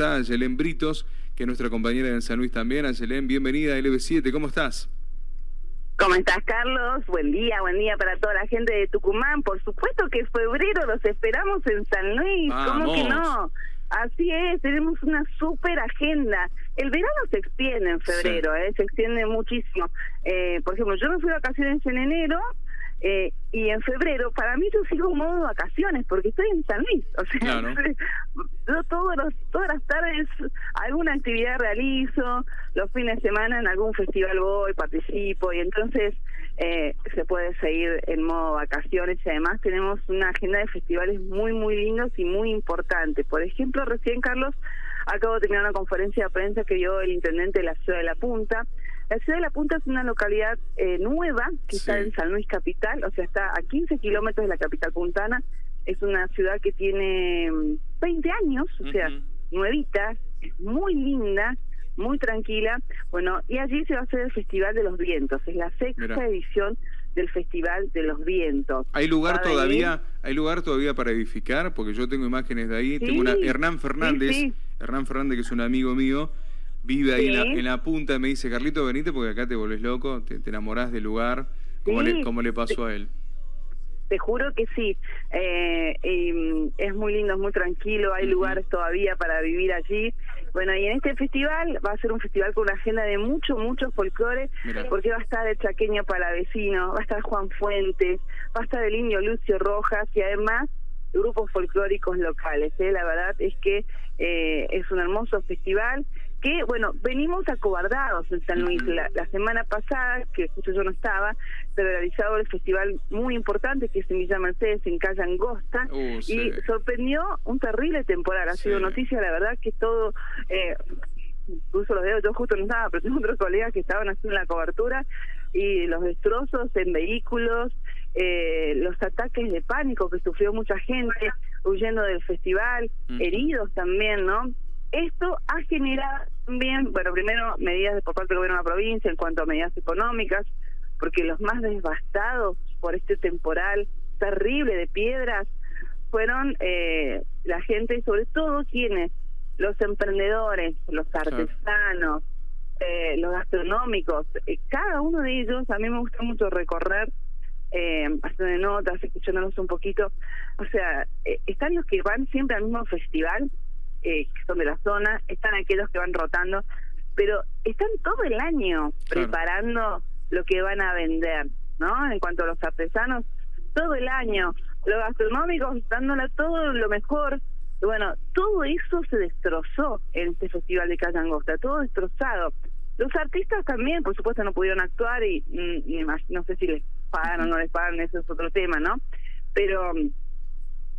está Ayelén Britos, que es nuestra compañera en San Luis también. Ayelén, bienvenida a LB7, ¿cómo estás? ¿Cómo estás, Carlos? Buen día, buen día para toda la gente de Tucumán. Por supuesto que febrero los esperamos en San Luis, ¿cómo que no? Así es, tenemos una súper agenda. El verano se extiende en febrero, ¿eh? se extiende muchísimo. Eh, por ejemplo, yo me fui de vacaciones en enero, eh, y en febrero, para mí yo sigo en modo vacaciones porque estoy en San Luis. O sea, yo todos los, todas las tardes alguna actividad realizo, los fines de semana en algún festival voy, participo y entonces eh, se puede seguir en modo vacaciones y además tenemos una agenda de festivales muy, muy lindos y muy importantes. Por ejemplo, recién Carlos acabo de terminar una conferencia de prensa que dio el intendente de la ciudad de La Punta la ciudad de La Punta es una localidad eh, nueva que está en San Luis Capital, o sea, está a 15 kilómetros de la capital puntana. Es una ciudad que tiene 20 mm, años, o sea, nuevita, es muy linda, muy tranquila. Bueno, y allí se va a hacer el Festival de los Vientos, es la sexta edición del Festival de los Vientos. ¿Hay lugar todavía hay lugar todavía para edificar? Porque yo tengo imágenes de ahí. tengo una Hernán Fernández, Hernán Fernández que es un amigo mío, vive ahí en, la, punta y me dice, Carlito, venite porque acá te volvés loco, te, enamorás del lugar, como, le, pasó a él. Te juro que sí, eh, es muy lindo, es muy tranquilo, hay lugares todavía para vivir allí. Bueno, y en este festival va a ser un festival con una agenda de mucho, mucho folclore, porque va a estar el chaqueño palavecino, va a estar Juan Fuentes, va a estar el niño Lucio Rojas y además grupos folclóricos locales. ¿eh? La verdad es que eh, es un hermoso festival que, bueno, venimos acobardados en San Luis. La, semana pasada, que justo yo no estaba, se realizado el festival muy importante que es en Villa Mercedes, en Calle Angosta, uh, y sorprendió un terrible temporal. Ha sido noticia, la verdad, que todo... Eh, incluso los dedos, yo justo no estaba, pero tengo otros colegas que estaban haciendo la cobertura y los destrozos en vehículos, eh, los ataques de pánico que sufrió mucha gente huyendo del festival, heridos también, ¿no? Esto ha generado también, bueno, primero medidas por parte del gobierno de la provincia en cuanto a medidas económicas, porque los más devastados por este temporal terrible de piedras fueron eh, la gente, sobre todo quienes, los emprendedores, los artesanos, eh, los gastronómicos, eh, cada uno de ellos, a mí me gusta mucho recorrer, eh, haciendo notas, escuchándonos un poquito, o sea, están los que van siempre al mismo festival, eh, que son de la zona, están aquellos que van rotando, pero están todo el año preparando lo que van a vender, ¿no? En cuanto a los artesanos, todo el año, los gastronómicos dándole todo lo mejor. Bueno, todo eso se destrozó en este festival de Calle Angosta, todo destrozado. Los artistas también, por supuesto, no pudieron actuar y, y no sé si les pagan o no les pagan, eso es otro tema, ¿no? Pero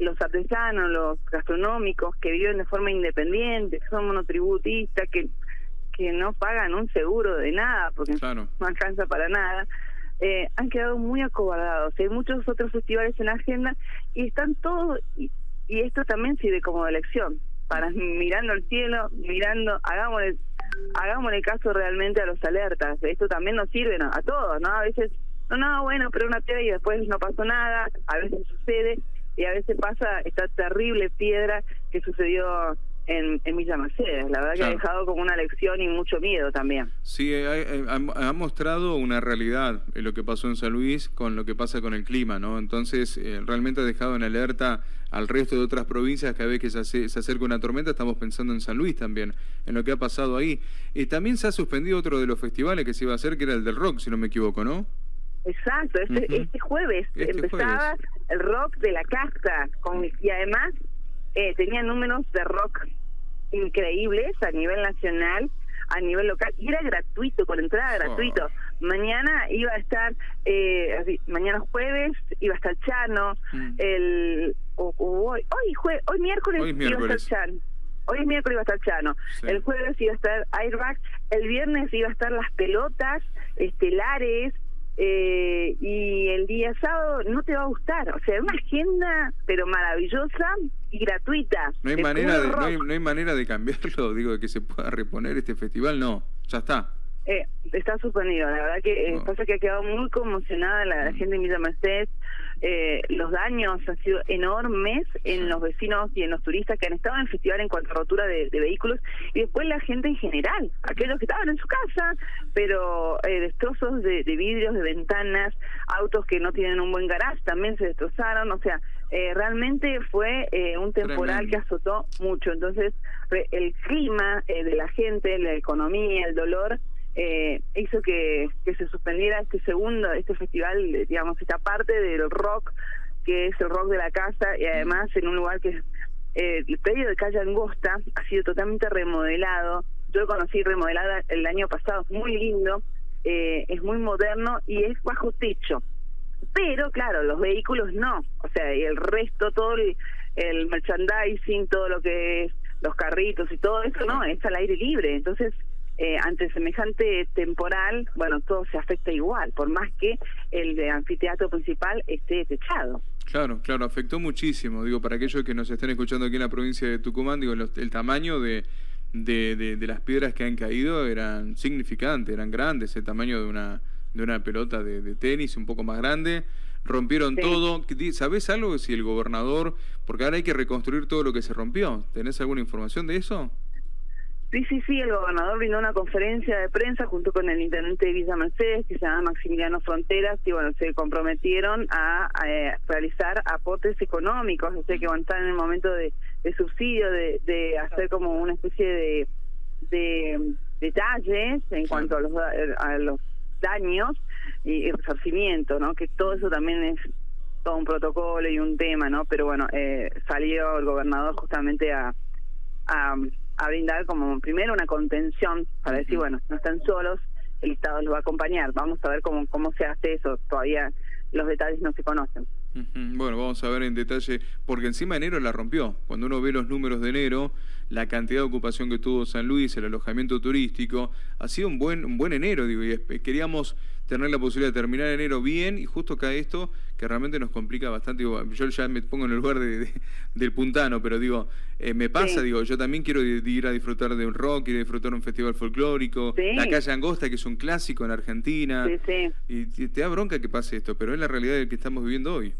los artesanos, los gastronómicos que viven de forma independiente, que son monotributistas, que, que no pagan un seguro de nada porque no alcanza para nada, eh, han quedado muy acobardados. Hay muchos otros festivales en la agenda y están todos, y, esto también sirve como elección, para mirando el cielo, mirando, hagámosle, hagámosle caso realmente a los alertas. Esto también nos sirve a todos, ¿no? A veces, no, no, bueno, pero una piedra y después no pasó nada, a veces sucede y a veces pasa esta terrible piedra que sucedió en, en Villa Mercedes. La verdad que ha dejado como una lección y mucho miedo también. Sí, ha, mostrado una realidad en lo que pasó en San Luis con lo que pasa con el clima, ¿no? Entonces, eh, realmente ha dejado en alerta al resto de otras provincias. Cada vez que se, se, acerca una tormenta, estamos pensando en San Luis también, en lo que ha pasado ahí. Y también se ha suspendido otro de los festivales que se iba a hacer, que era el del rock, si no me equivoco, ¿no? Exacto, este, este jueves este empezaba el rock de la casa con, y además eh, tenía números de rock increíbles a nivel nacional, a nivel local, y era gratuito, con entrada gratuito. Oh. Mañana iba a estar, eh, mañana jueves iba a estar Chano, mm. el hoy, hoy, hoy miércoles, iba a estar Chano. Hoy es miércoles iba a estar Chano, el jueves iba a estar Airbag, el viernes iba a estar las pelotas estelares, eh, y el día sábado no te va a gustar. O sea, una agenda, pero maravillosa y gratuita. No hay, manera de, no hay, manera de cambiarlo, digo, de que se pueda reponer este festival, no, ya está. Eh, está suspendido, la verdad que eh, pasa que ha quedado muy conmocionada la, mm. gente de Villa Mercedes. Eh, los daños han sido enormes en los vecinos y en los turistas que han estado en el festival en cuanto a rotura de, vehículos y después la gente en general, aquellos que estaban en su casa, pero eh, destrozos de, vidrios, de ventanas, autos que no tienen un buen garage también se destrozaron, o sea, eh, realmente fue un temporal que azotó mucho. Entonces, el clima de la gente, la economía, el dolor, eh, hizo que, que se suspendiera este segundo, este festival, digamos, esta parte del rock, que es el rock de la casa, y además en un lugar que eh, el predio de calle Angosta ha sido totalmente remodelado. Yo lo conocí remodelada el año pasado, es muy lindo, eh, es muy moderno y es bajo techo. Pero claro, los vehículos no, o sea, y el resto, todo el, el merchandising, todo lo que es los carritos y todo eso, no, es al aire libre. Entonces, eh, ante semejante temporal, bueno, todo se afecta igual, por más que el anfiteatro principal esté techado. Claro, claro, afectó muchísimo. Digo, para aquellos que nos estén escuchando aquí en la provincia de Tucumán, digo, el tamaño de, de, de, las piedras que han caído eran significantes, eran grandes, el tamaño de una, de una pelota de, tenis un poco más grande. Rompieron todo. ¿Sabés algo si el gobernador, porque ahora hay que reconstruir todo lo que se rompió? ¿Tenés alguna información de eso? Sí, sí, sí, el gobernador brindó una conferencia de prensa junto con el intendente de Villa Mercedes, que se llama Maximiliano Fronteras, y bueno, se comprometieron a, eh, realizar aportes económicos, o sea que van a estar en el momento de, subsidio, de, hacer como una especie de, de detalles en cuanto a los, a los daños y, y, resarcimiento, ¿no? Que todo eso también es todo un protocolo y un tema, ¿no? Pero bueno, eh, salió el gobernador justamente a, a a brindar como primero una contención para decir, bueno, no están solos, el Estado los va a acompañar. Vamos a ver cómo, cómo se hace eso. Todavía los detalles no se conocen. Bueno, vamos a ver en detalle, porque encima enero la rompió. Cuando uno ve los números de enero, la cantidad de ocupación que tuvo San Luis, el alojamiento turístico, ha sido un buen, un buen enero, digo, y queríamos tener la posibilidad de terminar enero bien y justo cae esto que realmente nos complica bastante. Digo, yo ya me pongo en el lugar de, del puntano, pero digo, eh, me pasa, digo, yo también quiero ir a disfrutar de un rock, ir a disfrutar de un festival folclórico, la calle Angosta, que es un clásico en Argentina, y, te da bronca que pase esto, pero es la realidad que estamos viviendo hoy.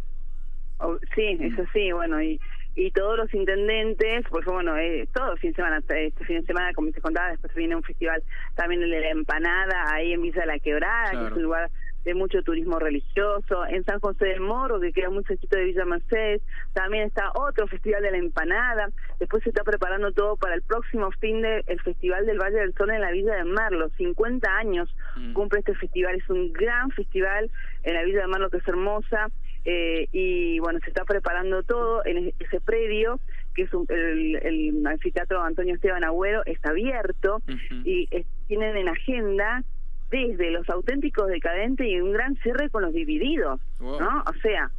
Oh, sí, eso sí, bueno, y y todos los intendentes, pues bueno, eh, todo el fin de semana, este fin de semana, como te contaba, después viene un festival también el de la empanada, ahí en Villa La Quebrada, que es un lugar de mucho turismo religioso, en San José del Moro, que queda muy cerquito de Villa Mercedes, también está otro festival de la empanada, después se está preparando todo para el próximo fin de el Festival del Valle del Sol en la Villa de Marlo, 50 años mm. cumple este festival, es un gran festival en la Villa de Marlo que es hermosa, eh, y bueno, se está preparando todo en ese predio que es el, el, anfiteatro Antonio Esteban Agüero, está abierto y tienen en agenda desde los auténticos decadentes y un gran cierre con los divididos, ¿no? O sea,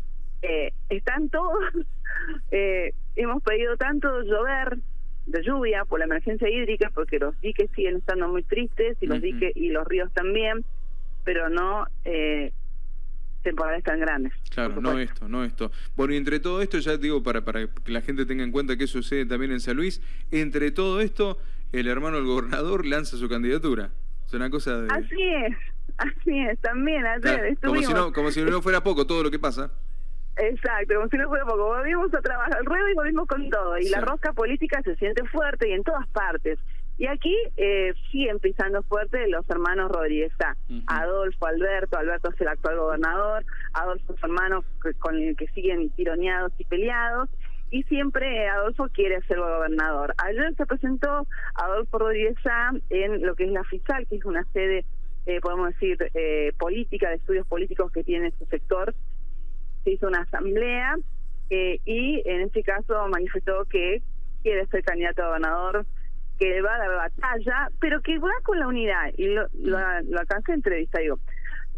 eh, están todos, eh, hemos pedido tanto llover, de lluvia por la emergencia hídrica, porque los diques siguen estando muy tristes y los diques y los ríos también, pero no eh, temporales tan grandes. Claro, no esto, no esto. Bueno, y entre todo esto, ya digo, para, para que la gente tenga en cuenta que sucede también en San Luis, entre todo esto, el hermano del gobernador lanza su candidatura una cosa de... Así es, así es, también ayer como, si no, como si no fuera poco todo lo que pasa. Exacto, como si no fuera poco. Volvimos a trabajar al ruedo y volvimos con todo. Y la rosca política se siente fuerte y en todas partes. Y aquí eh, siguen pisando fuerte los hermanos Rodríguez. Adolfo, Alberto, Alberto es el actual gobernador, Adolfo su hermano con el que siguen tironeados y peleados y siempre Adolfo quiere ser gobernador. Ayer se presentó Adolfo Rodríguez en lo que es la FISAL, que es una sede, eh, podemos decir, eh, política, de estudios políticos que tiene su sector. Se hizo una asamblea eh, y en este caso manifestó que quiere ser candidato a gobernador, que va a dar batalla, pero que va con la unidad. Y lo, lo, lo alcancé entrevista, digo,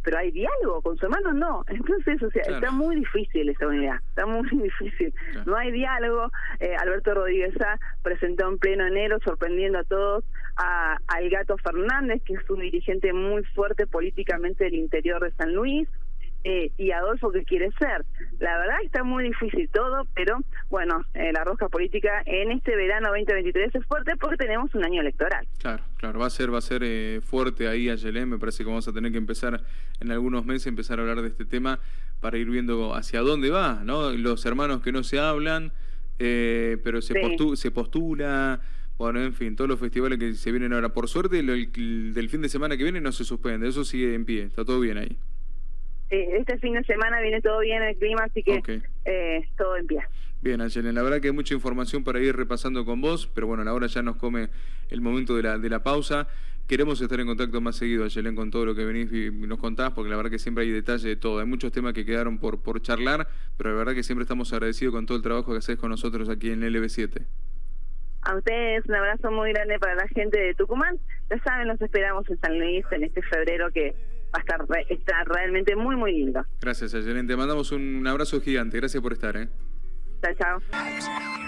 pero hay diálogo con su hermano no. Entonces o sea está muy difícil esa unidad está muy difícil. No hay diálogo. Eh, Alberto Rodríguez presentó en pleno enero sorprendiendo a todos a al gato Fernández que es un dirigente muy fuerte políticamente del interior de San Luis eh, y Adolfo que quiere ser. La verdad está muy difícil todo, pero bueno, eh, la rosca política en este verano 2023 es fuerte porque tenemos un año electoral. Claro, claro, va a ser va a ser eh, fuerte ahí Ayelén, me parece que vamos a tener que empezar en algunos meses empezar a hablar de este tema para ir viendo hacia dónde va, ¿no? Los hermanos que no se hablan, pero se, se postula bueno, en fin, todos los festivales que se vienen ahora. Por suerte, el, del fin de semana que viene no se suspende, eso sigue en pie, está todo bien ahí. Este fin de semana viene todo bien el clima, así que eh, todo en pie. Bien, Angelen, la verdad que hay mucha información para ir repasando con vos, pero bueno, ahora ya nos come el momento de la, de la pausa. Queremos estar en contacto más seguido, Ayelen, con todo lo que venís y nos contás, porque la verdad que siempre hay detalle de todo. Hay muchos temas que quedaron por, por charlar, pero la verdad que siempre estamos agradecidos con todo el trabajo que haces con nosotros aquí en LB7. A ustedes un abrazo muy grande para la gente de Tucumán. Ya saben, nos esperamos en San Luis en este febrero que va a estar, está realmente muy, muy lindo. Gracias, Ayelen. Te mandamos un abrazo gigante. Gracias por estar. ¿eh? Chao, chao.